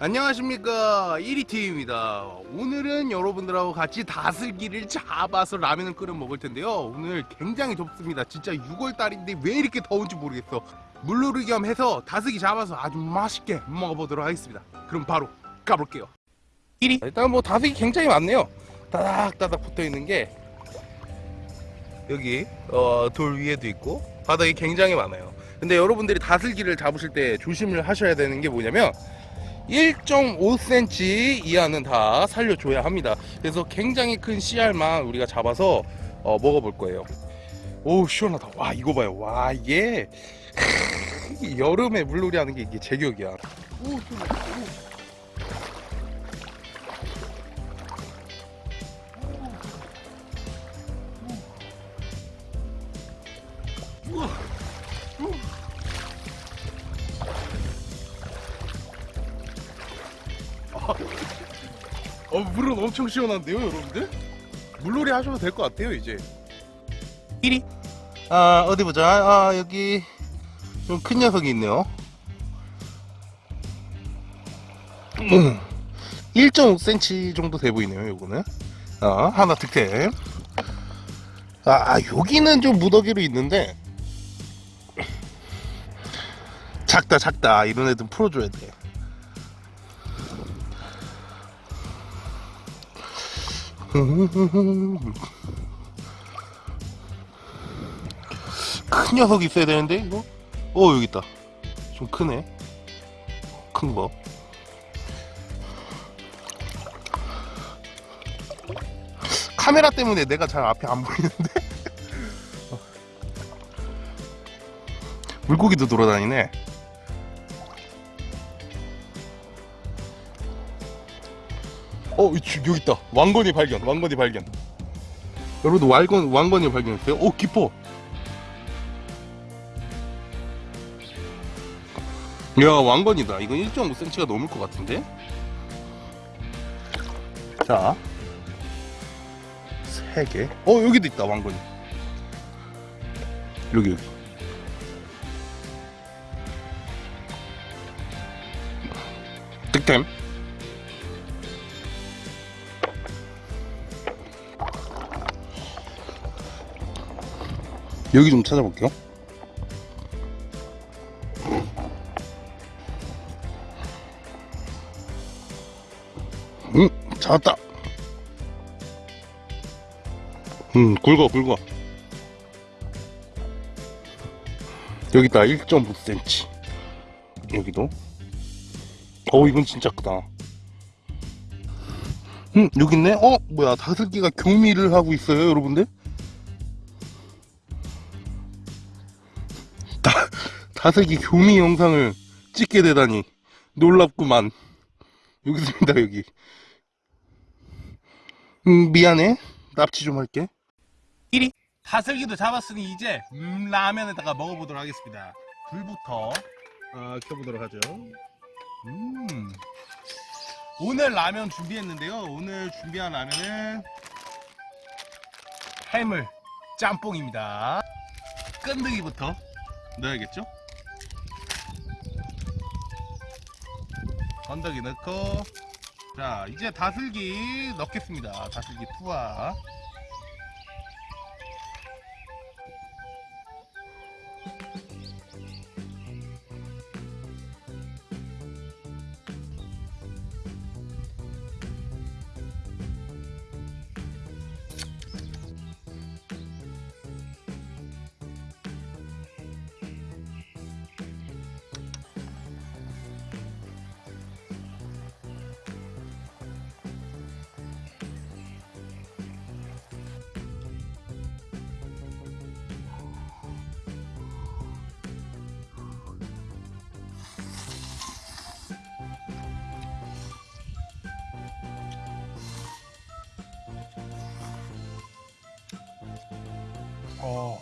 안녕하십니까. 1위팀입니다. 오늘은 여러분들하고 같이 다슬기를 잡아서 라면을 끓여 먹을 텐데요. 오늘 굉장히 덥습니다. 진짜 6월달인데 왜 이렇게 더운지 모르겠어. 물놀이 겸 해서 다슬기 잡아서 아주 맛있게 먹어보도록 하겠습니다. 그럼 바로 가볼게요. 1위 일단 뭐 다슬기 굉장히 많네요. 따닥따닥 붙어있는 게 여기 어, 돌 위에도 있고 바닥이 굉장히 많아요. 근데 여러분들이 다슬기를 잡으실 때 조심을 하셔야 되는 게 뭐냐면 1.5cm 이하는 다 살려줘야 합니다. 그래서 굉장히 큰 씨알만 우리가 잡아서 어, 먹어볼 거예요. 오 시원하다. 와 이거 봐요. 와 이게 여름에 물놀이 하는 게 이게 제격이야. 오 오. 어, 물은 엄청 시원한데요, 여러분들? 물놀이 하셔도 될 것 같아요, 이제. 1위? 아, 어디 보자. 아, 여기 좀 큰 녀석이 있네요. 음, 1.5cm 정도 돼 보이네요, 요거는. 아, 하나 득템. 아, 여기는 좀 무더기로 있는데, 작다, 작다. 이런 애들 풀어줘야 돼. 큰 녀석이 있어야 되는데 이거? 어 여기 있다. 좀 크네. 큰거. 카메라 때문에 내가 잘 앞에 안 보이는데? 물고기도 돌아다니네 어 여기 있다. 왕건이 발견 왕건이 발견. 여러분들 왕건, 왕건이 발견했어요? 오 깊어 야 왕건이다. 이건 1.5cm가 넘을 것 같은데? 자. 3개. 어 여기도 있다 왕건이. 여기 여기. 득템 여기 좀 찾아볼게요. 응 찾았다. 음 굵어 굵어. 여기 있다 1.5cm 여기도. 어 이건 진짜 크다. 음 여기 있네? 어 뭐야 다슬기가 교미를 하고 있어요 여러분들 다슬기 교미 영상을 찍게 되다니 놀랍구만. 여기 있습니다 여기. 음, 미안해. 납치 좀 할게. 1위 다슬기도 잡았으니 이제 음, 라면에다가 먹어보도록 하겠습니다. 불부터 어, 켜보도록 하죠. 음. 오늘 라면 준비했는데요. 오늘 준비한 라면은 해물 짬뽕입니다. 끈득이부터 넣어야겠죠? 건더기 넣고. 자 이제 다슬기 넣겠습니다. 다슬기 투하 어.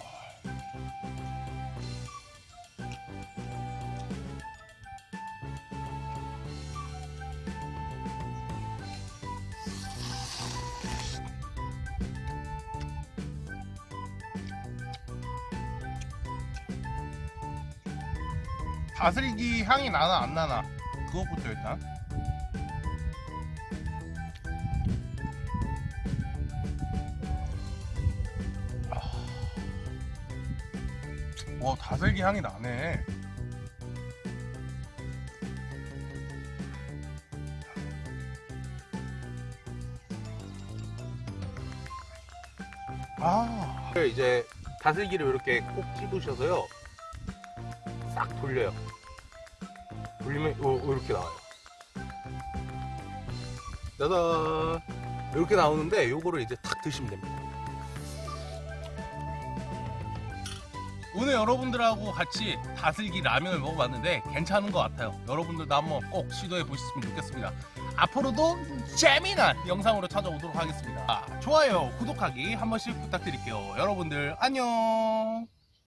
다슬기 향이 나나 안 나나 그것부터 일단 와 다슬기 향이 나네. 아. 이제 다슬기를 이렇게 꼭 집으셔서요. 싹 돌려요. 돌리면 요, 이렇게 나와요. 짜잔! 이렇게 나오는데 요거를 이제 탁 드시면 됩니다 오늘 여러분들하고 같이 다슬기 라면을 먹어봤는데 괜찮은 것 같아요. 여러분들도 한번 꼭 시도해 보셨으면 좋겠습니다. 앞으로도 재미난 영상으로 찾아오도록 하겠습니다. 좋아요 구독하기 한 번씩 부탁드릴게요. 여러분들 안녕